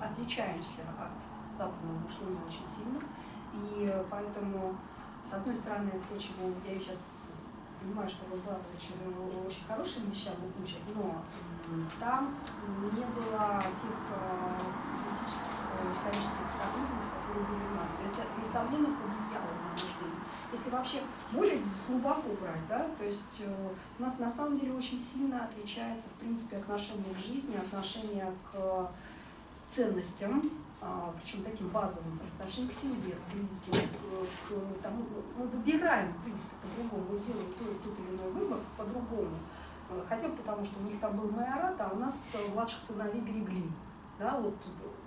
отличаемся от западного мышления очень сильно. И поэтому, с одной стороны, то, чему я сейчас понимаю, что вы очень, очень хорошим вещам учат, но там не было тех э, политических, э, исторических катаклизмов, которые были у нас. Это, несомненно, повлияло на мышление. Если вообще более глубоко брать, да, то есть э, у нас на самом деле очень сильно отличается, в принципе, отношение к жизни, отношение к ценностям, а, причем таким базовым, отношение к семье, к близким, к, к тому, мы выбираем, в принципе, по-другому, мы делаем тот, тот или иной выбор по-другому. Э, хотя бы потому, что у них там был майорат, а у нас младших сыновей берегли. Да, вот,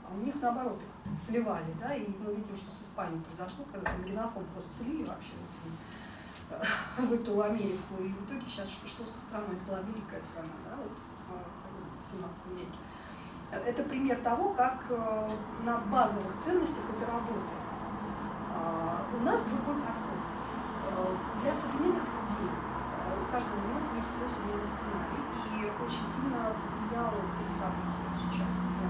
а у них наоборот их сливали, да, и мы видим, что с Испанией произошло, когда там генофон просто слили вообще вот, э, в эту Америку, и в итоге сейчас что, что со страной, это была великая страна, да, вот, э, в 17 веке. Это пример того, как э, на базовых ценностях это работает. А, у нас другой подход. Э, для современных людей э, у каждого из нас есть свой семейный сценарий, и очень сильно влияло три события сейчас. Вот я,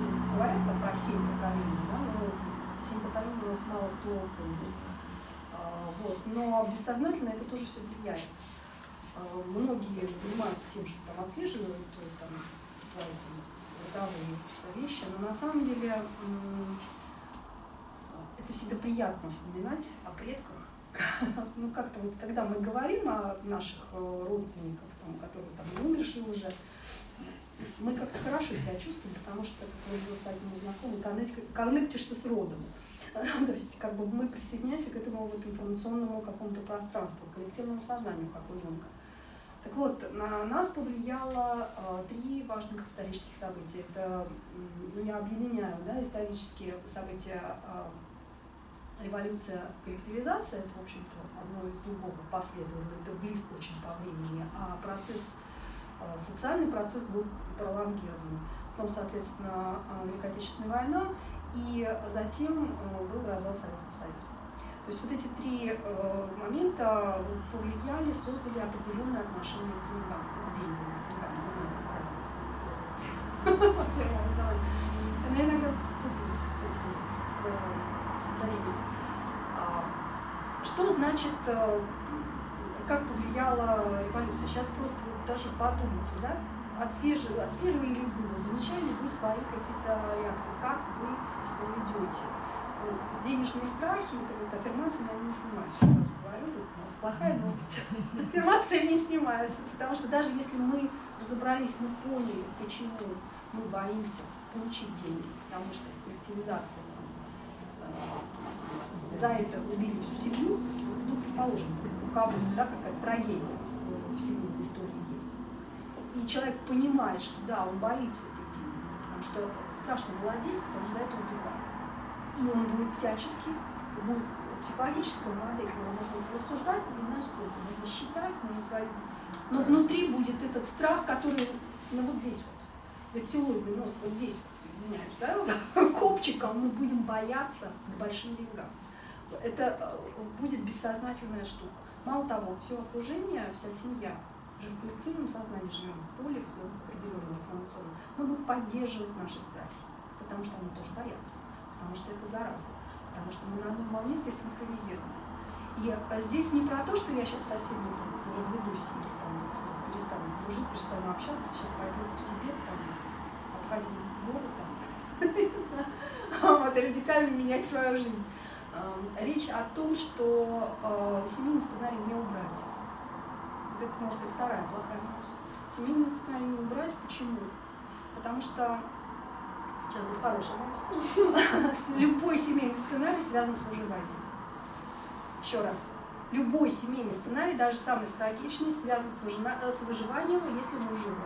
ну, говорят там про семь поколений, да, но семь поколений у нас мало кто помнит. А, вот. Но бессознательно это тоже все влияет. А, многие занимаются тем, что там отслеживают там, бытовые вещи, но на самом деле это всегда приятно вспоминать о предках. Ну, как-то вот, когда мы говорим о наших э, родственниках, там, которые там умершие уже, мы как-то хорошо себя чувствуем, потому что, как выразился один мой знакомый, коннектишься с родом. То есть как бы мы присоединяемся к этому вот информационному какому-то пространству, коллективному сознанию, как Юнга. Так вот, на нас повлияло э, три важных исторических события. Это, ну, я объединяю да, исторические события э, революция, коллективизация, это, в общем-то, одно из другого последовало, это близко очень по времени, а процесс, э, социальный процесс был пролонгирован. Потом, соответственно, Великая Отечественная война, и затем был развал Советского Союза. То есть вот эти три э, момента повлияли, создали определенное отношение к деньгам, к деньгам, к деньгам, Я иногда путаюсь с этим, с ударением. А, что значит, э, как повлияла революция? Сейчас просто вот даже подумайте, да? Отслеживали, отслеживали ли вы, замечали ли вы свои какие-то реакции, как вы себя ведете? Денежные страхи, это вот аффирмациями они не снимаются, сразу говорю, вот, ну, плохая новость. Аффирмации не снимаются, потому что даже если мы разобрались, мы поняли, почему мы боимся получить деньги, потому что коллективизация э, за это убили всю семью, ну, предположим, у кого-то да, какая-то трагедия в семейной истории есть. И человек понимает, что да, он боится этих денег, потому что страшно владеть, потому что за это убивают и он будет всячески, будет психологическая модель, его можно рассуждать, не знаю сколько, можно считать, можно сводить. Но внутри будет этот страх, который, ну вот здесь вот, рептилоидный мозг, вот здесь вот, извиняюсь, да, копчиком мы будем бояться к большим деньгам. Это э, будет бессознательная штука. Мало того, все окружение, вся семья, уже в коллективном сознании живем, в поле в своем определенном информационном, но будет поддерживать наши страхи, потому что они тоже боятся потому что это зараза, потому что мы на одной волне здесь синхронизированы. И а, здесь не про то, что я сейчас со всеми там, разведусь или там, перестану дружить, перестану общаться, сейчас пойду в Тибет, там, обходить горы, там, вот, радикально менять свою жизнь. Речь о том, что э, семейный сценарий не убрать. Вот это может быть вторая плохая новость. Семейный сценарий не убрать. Почему? Потому что Сейчас будет хорошая новость. Любой семейный сценарий связан с выживанием. Еще раз. Любой семейный сценарий, даже самый трагичный, связан с, э, выживанием, если мы живы.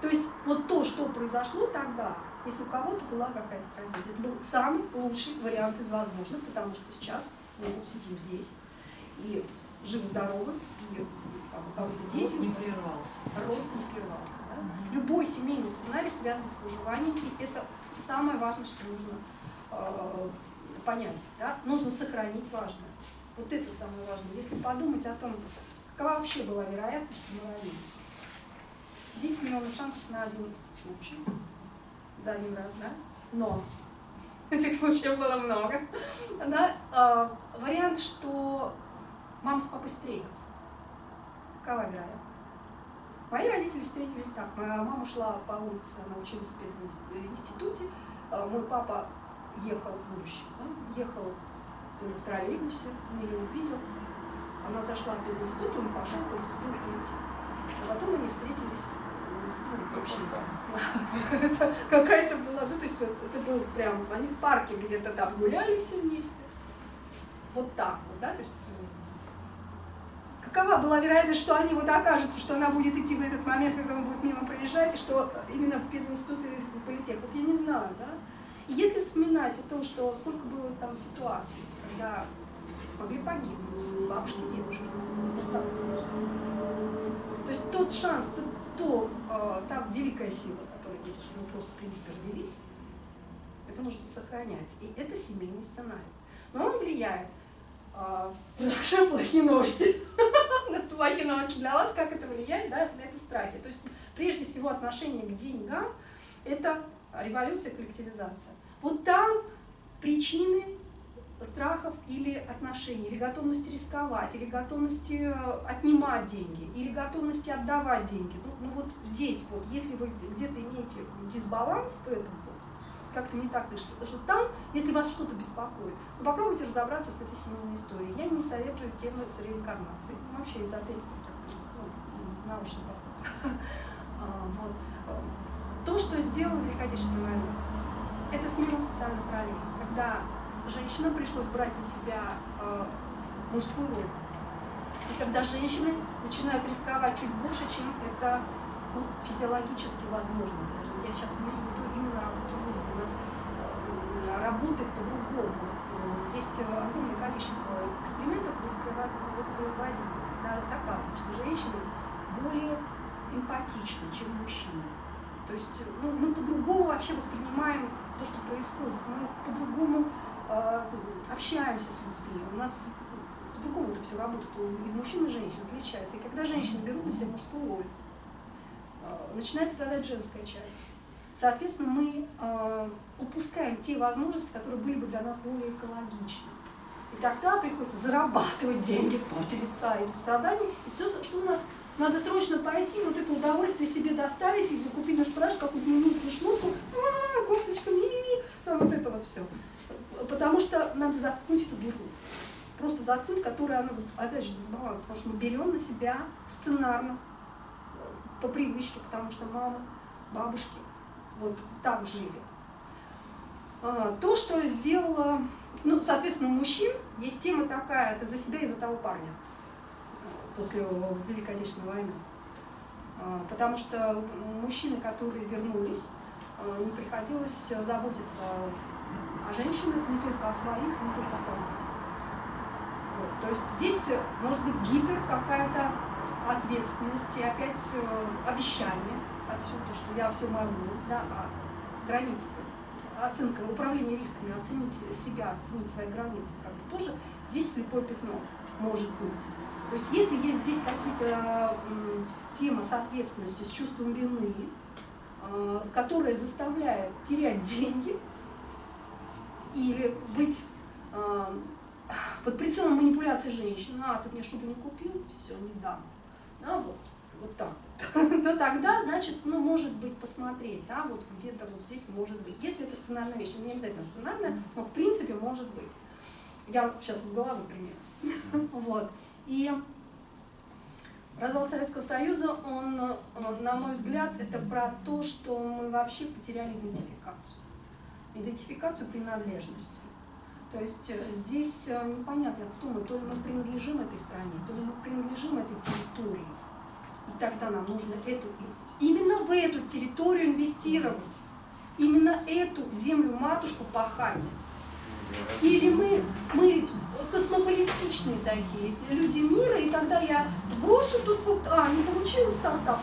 То есть вот то, что произошло тогда, если у кого-то была какая-то трагедия, это был самый лучший вариант из возможных, потому что сейчас мы сидим здесь и живы-здоровы, и там, дети. не прервался. Род не прервался. Да? Угу. Любой семейный сценарий связан с выживанием, и это самое важное, что нужно э, понять. Да? Нужно сохранить важное. Вот это самое важное. Если подумать о том, какова вообще была вероятность, что мы родились. 10 миллионов шансов на один случай. за один раз, да? Но этих случаев было много. Да? А, вариант, что мама с папой встретятся. Какова вероятность? Мои родители встретились так. Моя мама шла по улице, она училась в пединституте. А, мой папа ехал в будущем, да? ехал то ли в троллейбусе, он ее увидел. Она зашла в пединститут, он пошел, поступил в политик. А потом они встретились в общем, это какая-то была, ну, то есть это был прям, они в парке где-то там гуляли все вместе. Вот так вот, да, то есть э, какова была вероятность, что они вот окажутся, что она будет идти в этот момент, когда он будет мимо проезжать, и что именно в пединститут или в политех, вот я не знаю, да. И если вспоминать о том, что сколько было там ситуаций, когда могли погибнуть бабушки, девушки, так просто. То есть тот шанс, тот то э, та великая сила, которая есть, что мы просто, в принципе, родились, это нужно сохранять. И это семейный сценарий. Но он влияет. Э, плохие новости. Плохие новости для вас, как это влияет да, на эти страхи. То есть, прежде всего, отношение к деньгам – это революция, коллективизация. Вот там причины страхов или отношений, или готовности рисковать, или готовности э, отнимать деньги, или готовности отдавать деньги. Ну, ну вот здесь вот, если вы где-то имеете дисбаланс в этом, как-то не так дышит, потому что там, если вас что-то беспокоит, ну, попробуйте разобраться с этой семейной историей. Я не советую тему с реинкарнацией. Ну, вообще эзотерика, ну, научный подход. А, вот. То, что сделала Великая Отечественная война, это смена социальных ролей, когда женщинам пришлось брать на себя э, мужскую роль. И когда женщины начинают рисковать чуть больше, чем это ну, физиологически возможно женщин. Я сейчас имею в виду именно работу мозга. У нас э, работает по-другому. Есть огромное количество экспериментов воспроизводимых. Да, доказано, что женщины более эмпатичны, чем мужчины. То есть ну, мы по-другому вообще воспринимаем то, что происходит. Мы по-другому Э, общаемся с людьми, у нас по-другому это все работает, и мужчины и женщины отличаются. И когда женщины берут на себя мужскую роль, э, начинает страдать женская часть. Соответственно, мы э, упускаем те возможности, которые были бы для нас более экологичны. И тогда приходится зарабатывать деньги в поте лица и в страдании. И то, что у нас надо срочно пойти, вот это удовольствие себе доставить, и купить наш продаж, какую-то минутную шнурку, а, кофточка, ми-ми-ми, там вот это вот все потому что надо заткнуть эту дуру. Просто заткнуть, которая, она, вот, опять же, дисбаланс, потому что мы берем на себя сценарно, по привычке, потому что мама, бабушки вот так жили. А, то, что сделала, ну, соответственно, мужчин есть тема такая, это за себя и за того парня после Великой Отечественной войны. А, потому что мужчины, которые вернулись, а, не приходилось заботиться о женщинах, не только о своих, не только о своих детях. Вот. То есть здесь может быть гипер какая-то ответственность и опять э, обещание отсюда, что я все могу, да, а границы, оценка, управление рисками, оценить себя, оценить свои границы, как бы тоже здесь слепое пятно может быть. То есть если есть здесь какие-то темы с ответственностью, с чувством вины, э, которая заставляет терять деньги, или быть э, под прицелом манипуляции женщины, а, ты мне шубу не купил, все, не дам. Да, вот, вот так вот. то тогда, значит, ну, может быть, посмотреть, да, вот где-то вот здесь может быть. Если это сценарная вещь, не обязательно сценарная, но в принципе может быть. Я сейчас из головы пример. вот. И развал Советского Союза, он, на мой взгляд, это про то, что мы вообще потеряли идентификацию идентификацию принадлежности. То есть э, здесь э, непонятно, кто мы, то ли мы принадлежим этой стране, то ли мы принадлежим этой территории. И тогда нам нужно эту, именно в эту территорию инвестировать, именно эту землю-матушку пахать. Или мы, мы космополитичные такие, люди мира, и тогда я брошу тут вот, а, не получилось стартап,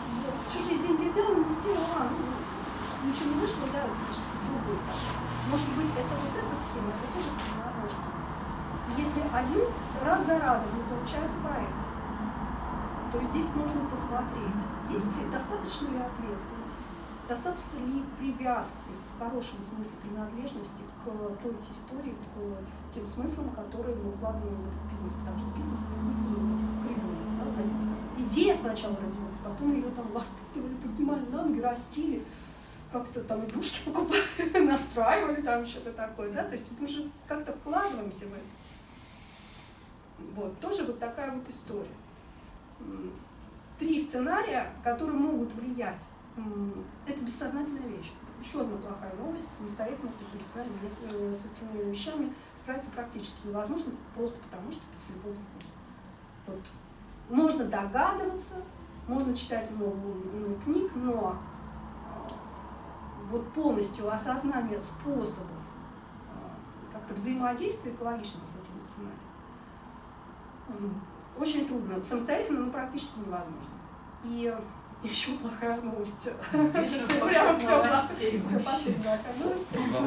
чужие деньги взял, инвестировал, а, ну, ничего не вышло, да, другой стартап. Может быть, это вот эта схема, это тоже сценарная. Если один раз за разом не получаются проекты, то здесь можно посмотреть, есть ли, достаточно ли ответственности, достаточно ли привязки в хорошем смысле принадлежности к той территории, к тем смыслам, которые мы вкладываем в этот бизнес, потому что бизнес никто не придумал, да. Идея сначала родилась, потом ее там воспитывали, поднимали на ноги, растили, как-то там игрушки покупали, настраивали там что-то такое, да, то есть мы же как-то вкладываемся в это. Вот, тоже вот такая вот история. Три сценария, которые могут влиять. Это бессознательная вещь. Еще одна плохая новость. Самостоятельно с этим сценарием, если с этими вещами справиться практически невозможно, просто потому что это вслепую Вот. Можно догадываться, можно читать много, книг, но а, вот полностью осознание способов а, как-то взаимодействия экологичного с этим сценарием очень трудно. Самостоятельно, но практически невозможно. И еще плохая новость. Прямо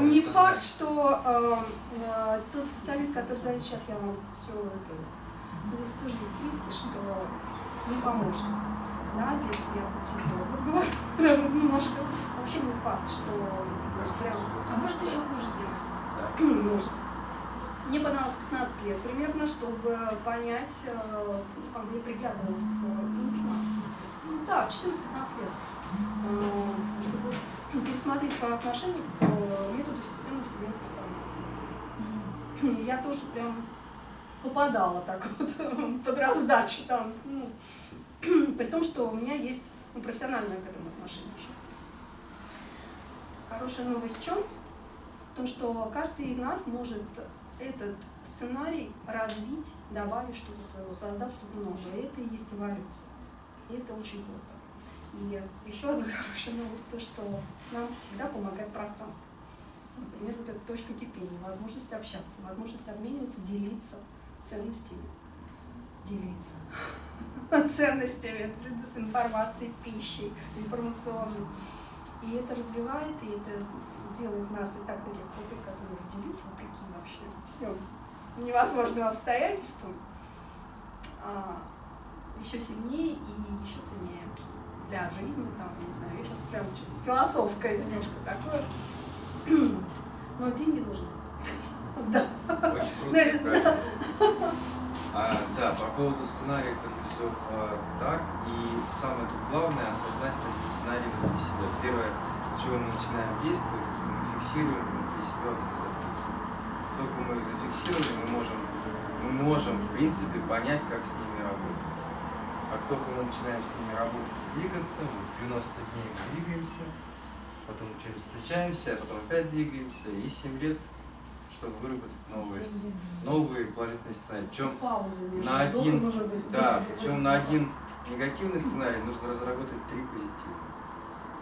Не факт, что э, э, тот специалист, который зовет сейчас, я вам все это... Здесь тоже есть риски, что не поможет. Да, здесь я психолог говорю, немножко. Вообще не факт, что прям... А может еще хуже сделать? Может. Мне понадобилось 15 лет примерно, чтобы понять, э, ну, как бы я приглядывалась к, ну, 15, ну, да, 14-15 лет, э, чтобы пересмотреть свое отношение к э, методу системы вселенных экспериментов. Я тоже прям попадала так вот под раздачу там, ну, при том, что у меня есть ну, профессиональное к этому отношение еще. Хорошая новость в чем? В том, что каждый из нас может этот сценарий развить, добавив что-то своего, создав что-то новое. Это и есть эволюция. И это очень круто. И еще одна хорошая новость, то, что нам всегда помогает пространство. Например, вот эта точка кипения, возможность общаться, возможность обмениваться, делиться ценностями. Делиться ценностями, с информацией, пищей, информационной. И это развивает, и это делает нас и так таких крутых, которые родились вопреки вообще всем невозможным обстоятельствам, а, еще сильнее и еще ценнее для жизни, там, не знаю, я сейчас прям что-то философское немножко такое. Но деньги нужны. Да. Очень круто, а, да, по поводу сценариев это все а, так. И самое тут главное осознать эти сценарии внутри себя. Первое, с чего мы начинаем действовать, это мы фиксируем внутри себя вот эти только мы их зафиксировали, мы можем, мы можем, в принципе, понять, как с ними работать. Как только мы начинаем с ними работать и двигаться, вот 90 дней мы двигаемся, потом что-нибудь встречаемся, а потом опять двигаемся, и 7 лет, чтобы выработать новые, новые положительные сценарии. Причем на один, да, причем на один негативный сценарий нужно разработать три позитивных.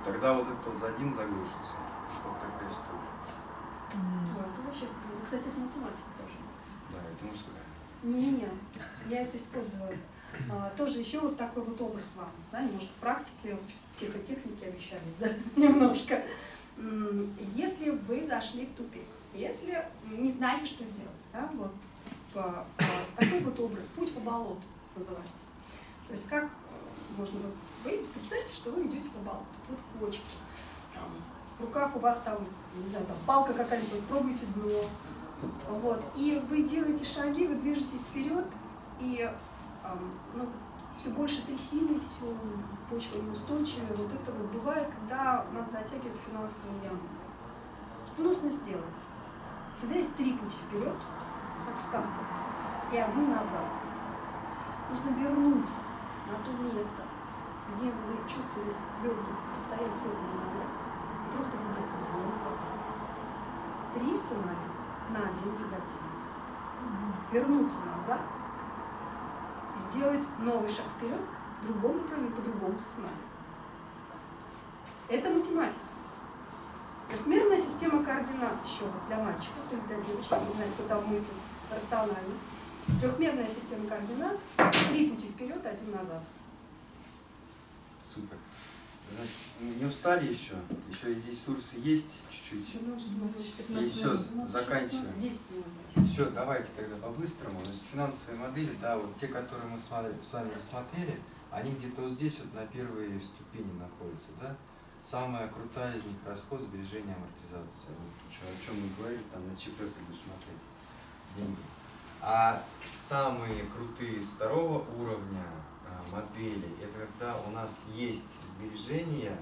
Тогда вот этот вот за один заглушится. Вот такая история. Mm. Это вообще кстати, это математика тоже. Да, это мужская. Не-не-не, я это использую. А, тоже еще вот такой вот образ вам, да, немножко практики, психотехники обещались, да, немножко. Если вы зашли в тупик, если не знаете, что делать, да, вот по, по, такой вот образ, путь по болоту называется. То есть как можно выйти, представьте, что вы идете по болоту, вот кочки, там, в руках у вас там, не знаю, там палка какая-нибудь, пробуйте дно, вот. И вы делаете шаги, вы движетесь вперед, и ну, все больше трясины, все почва неустойчивая. Вот это вот бывает, когда нас затягивают финансовые ямы. Что нужно сделать? Всегда есть три пути вперед, как в сказках, и один назад. Нужно вернуться на то место, где вы чувствовали твердо, постояли твердо на ногах, просто выбрать другой Три сценария на один негатив. Вернуться назад, сделать новый шаг вперед в другом направлении, по другому сценарию. Это математика. Трехмерная система координат еще для мальчиков, или для девочек, не знаю, кто там мыслит рационально. Трехмерная система координат, три пути вперед, один назад. Значит, не устали еще? Еще ресурсы есть чуть-чуть? И все, заканчиваем. Все, давайте тогда по-быстрому. Значит, финансовые модели, да, вот те, которые мы с вами рассмотрели, они где-то вот здесь вот на первой ступени находятся, да? самая крутая из них расход, сбережение, амортизация. Вот, о чем мы говорили, там на ЧП предусмотреть деньги. А самые крутые с второго уровня модели, это когда у нас есть сбережения,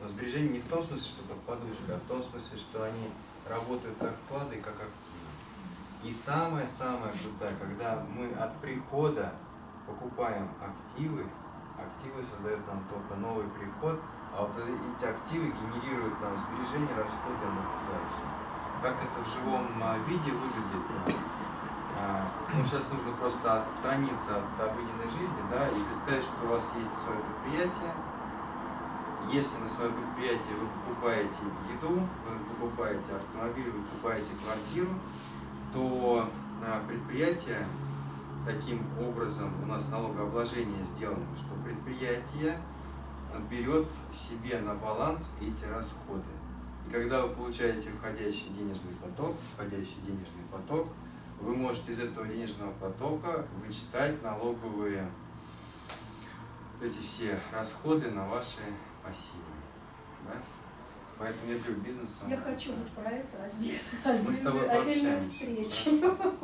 но сбережения не в том смысле, что под подушкой, а в том смысле, что они работают как вклады, как активы. И самое-самое крутое, когда мы от прихода покупаем активы, активы создают нам только новый приход, а вот эти активы генерируют нам сбережения, расходы, амортизацию. Как это в живом а, виде выглядит? А, Ну, сейчас нужно просто отстраниться от обыденной жизни, да, и представить, что у вас есть свое предприятие. Если на свое предприятие вы покупаете еду, вы покупаете автомобиль, вы покупаете квартиру, то а, предприятие таким образом у нас налогообложение сделано, что предприятие берет себе на баланс эти расходы. И когда вы получаете входящий денежный поток, входящий денежный поток, вы можете из этого денежного потока вычитать налоговые эти все расходы на ваши пассивы. Да? Поэтому я говорю, бизнес Я хочу вот про это Мы с тобой отдельную, встречу. Хорошо.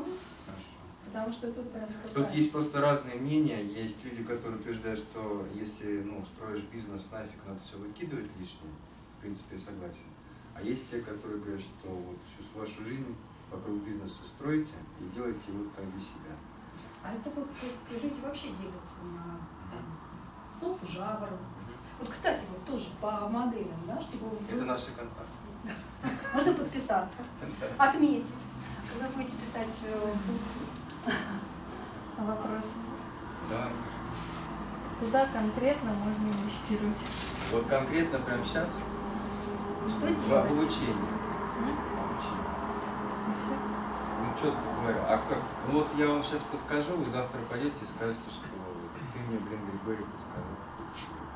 Потому что тут прям Тут есть просто разные мнения. Есть люди, которые утверждают, что если ну, строишь бизнес, нафиг надо все выкидывать лишнее. В принципе, я согласен. А есть те, которые говорят, что вот всю вашу жизнь вокруг бизнеса строите и делаете его так для себя. А это вот люди вообще делятся на там, сов, жаворон. Вот, кстати, вот тоже по моделям, да, чтобы вот Это вы- наши контакты. можно подписаться, отметить, когда будете писать э, пост. Вопрос. Да. Куда конкретно можно инвестировать? Вот конкретно прямо сейчас Что в делать? обучение. М? Обучение. И всё? Ну, четко говорю. А как? Ну вот я вам сейчас подскажу, вы завтра пойдете и скажете, что ты мне, блин, Григорий подсказал.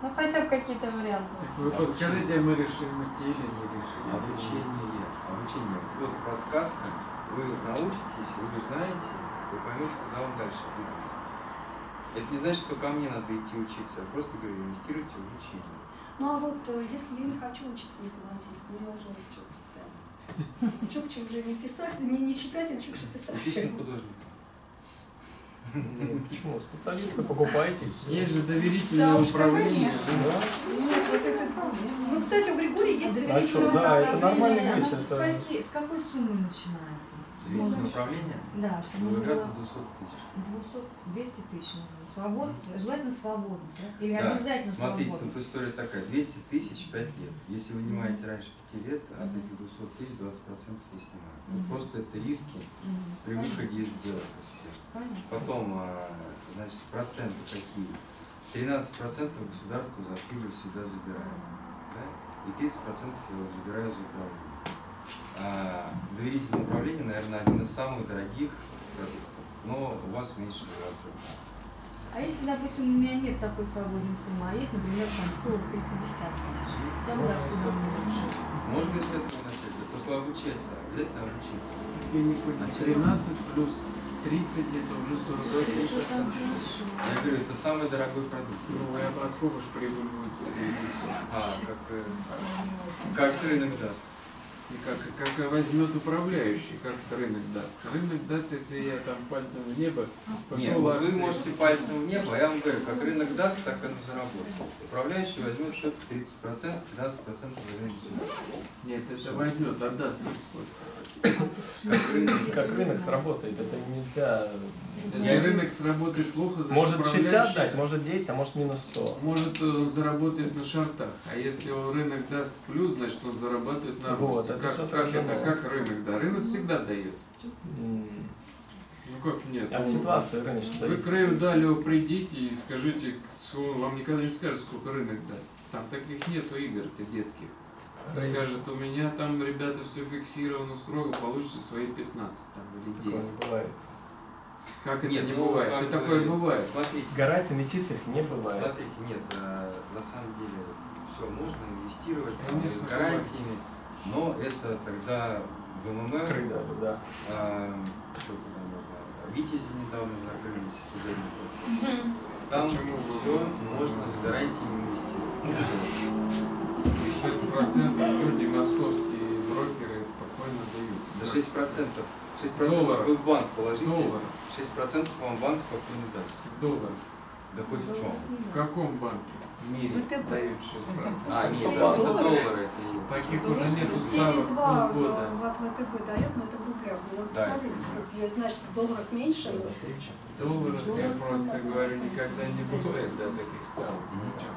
Ну хотя бы какие-то варианты. Так вы подскажите, мы решим идти или не решим. Обучение. Обучение. Вот подсказка. Вы научитесь, вы узнаете, вы поймете, куда вам дальше двигаться. Это не значит, что ко мне надо идти учиться. Я просто говорю, инвестируйте в обучение. Ну а вот э, если я не хочу учиться не финансист, мне уже что-то Чукче уже не писать, не, не а писать. Учите на художника. Ну, почему? Специалиста покупаете и все. Есть же доверительное Да управление. конечно. Нет, вот это... Ну, кстати, у Григория есть А доверительное что, да, это управление. нормальный Оно вещь, со это- скольки, с какой суммы начинается? Доверительное управление. Да, что Ну, можно играть было до 200 тысяч. 200, 200 тысяч. Свобод, желательно свободно, да? Или Да, обязательно Смотрите, свободно? тут история такая. 200 тысяч 5 лет. Если вы нанимаете раньше 5 лет, от этих 200 тысяч 20% я снимаю. Ну, Мгм. Просто это риски Мгм. при выходе из Понятно. Потом, а, значит, проценты какие? 13% государство за прибыль всегда забирает. Да? И 30% я вот забираю за управление. А, доверительное управление, наверное, один из самых дорогих продуктов, но у вас меньше затрат. А если, допустим, у меня нет такой свободной суммы, а есть, например, там 40 или 50 тысяч, тогда куда? Можно и с этого начать, да, только обучаться, обязательно обучиться. Я не понял, 13 плюс 30 это уже 40 тысяч. Я говорю, это самый дорогой продукт. Ну, ж прибыль будет? А, как, э, как рынок даст. И как, как возьмет управляющий, как рынок даст. Рынок даст, если я там пальцем в небо пошел Нет, вот вы можете пальцем в небо, а я вам говорю, как рынок даст, так он и заработает. Управляющий возьмет что-то 30%, 15% возьмет сюда. Нет, это возьмет, отдаст нам сколько. Как рынок. Как рынок сработает, это нельзя... Если рынок сработает плохо, значит Может 60 управляющий- дать, может 10, а может минус 100. Может он заработает на шартах, а если он рынок даст плюс, значит он зарабатывает на Вот, росте. Это Как, как это, как рынок, да? Рынок всегда дает. Ну как нет? От Ну, ситуации рыночной Вы зависит. к Рэю Далио придите и скажите, вам никогда не скажет, сколько рынок даст. Там таких нету игр-то детских. Скажет, у меня там, ребята, все фиксировано строго, получите свои 15 там, или Такое 10. не бывает. Как это Нет, не ну, бывает? как бы, такое бывает. Смотрите, Гарантий в инвестициях не бывает. смотрите, нет, э, на самом деле все можно инвестировать там, Конечно, с гарантиями, но это тогда в МММ, Кры дали, да. а, еще куда можно, Витязи недавно закрылись, судебный процесс. там Почему? все можно с гарантией инвестировать. 6% люди, московские брокеры спокойно дают. До 6 процентов. 6 процентов вы в банк положите, Доллар. 6 процентов вам банк спокойно даст. Доллар. Да хоть в чем. В каком банке в мире ВТБ. дают 6%? А, нет, это доллары, Таких уже нету 7,2 ставок полгода. в ВТБ дает, но это в рублях. Ну, вот Да. смотрите, тут я знаю, что в долларах меньше. но- Долларов, я просто говорю, никогда не бывает до таких ставок. Мгм. Ничего.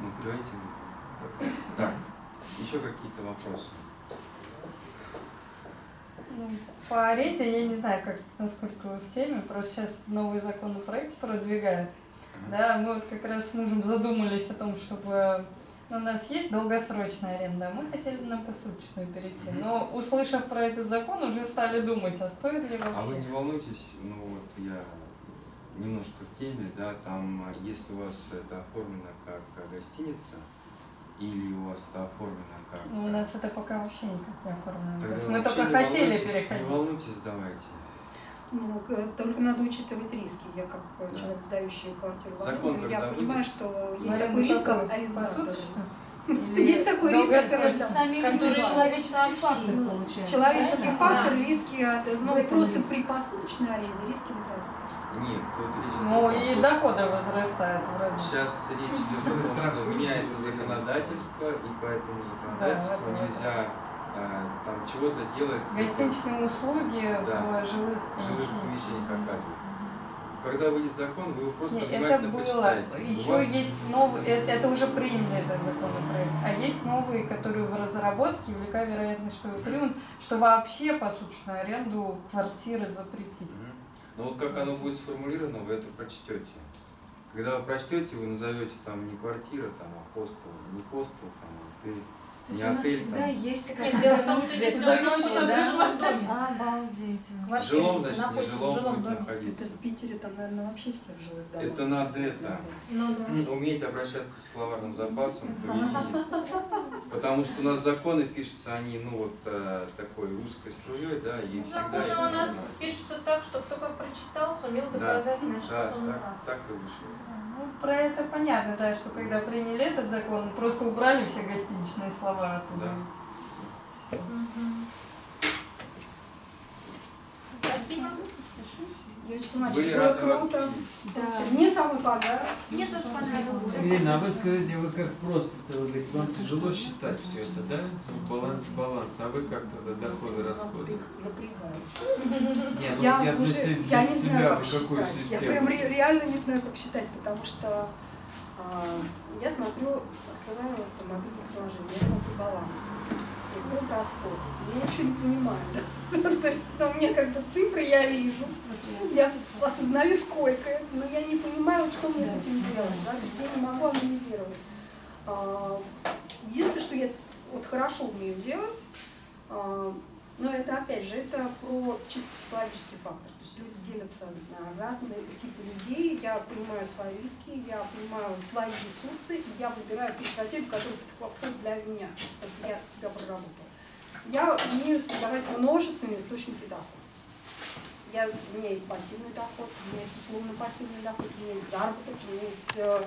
Ну, давайте. Так, еще какие-то вопросы? Ну, По арете я не знаю, как, насколько вы в теме, просто сейчас новый законопроект продвигают. Да, мы вот как раз с мужем задумались о том, чтобы ну, у нас есть долгосрочная аренда, а мы хотели на посуточную перейти. Но услышав про этот закон, уже стали думать, а стоит ли А вы вообще. не волнуйтесь, ну вот я немножко в теме, да, там, а, если у вас это оформлено как гостиница, или у вас это оформлено как... Ну, у нас это пока вообще никак не оформлено. То Тогда есть мы только не хотели переходить. Не волнуйтесь, давайте. Ну, только надо учитывать риски. Я как э, Да. человек, сдающий квартиру в аренду, я понимаю, выйдет? что есть такой риск какую? Есть такой риск, Который человеческий фактор получается. Человеческий фактор, риски, ну просто при посуточной аренде риски возрастут. Нет, тут речь Ну и доходы возрастают в разы. Сейчас речь идет о том, что меняется законодательство, и по этому законодательству это нельзя а, там чего-то делать с Гостиничные услуги в жилых в жилых помещениях. помещениях оказывать. Когда выйдет закон, вы его просто Не, это было. У Еще вас- есть новый, это, это уже приняли этот законопроект. А есть новые, которые в разработке, велика вероятность, что его примут, что вообще посуточную аренду квартиры запретить. Мгм. Ну вот как оно будет сформулировано, вы это прочтете. Когда вы прочтете, вы назовете там не квартира, там, а хостел, не хостел, там, а отель. То есть у нас всегда есть какая-то дело в том, что да? в доме. Обалдеть. В жилом, значит, не в жилом доме. Это в Питере там, наверное, вообще все в жилых домах. Это надо это, Ну да. уметь обращаться с словарным запасом. Потому что у нас законы пишутся, они, ну вот, э, такой узкой струей, да, и всегда... Законы у нас пишутся так, что кто как прочитал, сумел Да, доказать, на Да, что он прав. так и вышло. Ну, про это понятно, да, что когда приняли этот закон, просто убрали все гостиничные слова оттуда. Да. Мгм. Спасибо. Девочки, Были мальчики, было рады вас круто. Да. Мне самый подарок. Мне тоже понравилось. Ирина, а вы скажите, вы как просто-то, вы вам тяжело считать все это, да? Баланс, баланс, а вы как тогда доходы, расходы? Напрягаюсь. Нет, ну Я я для, уже, се- я для не себя знаю, как какую считать. Я систему? прям ре- реально не знаю, как считать, потому что а, я смотрю, открываю автомобильное приложение, я смотрю баланс. Вот расход. Я ничего не понимаю. да. То есть ну, у меня как бы цифры я вижу, я осознаю, сколько это, но я не понимаю, что мне с этим делать. Да? То есть я не могу анализировать. А, Единственное, что я вот хорошо умею делать, а, но это опять же, это про чисто психологический фактор. То есть люди делятся на разные типы людей, я понимаю свои риски, я понимаю свои ресурсы, и я выбираю ту стратегию, которая подходит для меня, потому что я себя проработала. Я умею создавать множественные источники дохода. Я, у меня есть пассивный доход, у меня есть условно пассивный доход, у меня есть заработок, у меня есть э,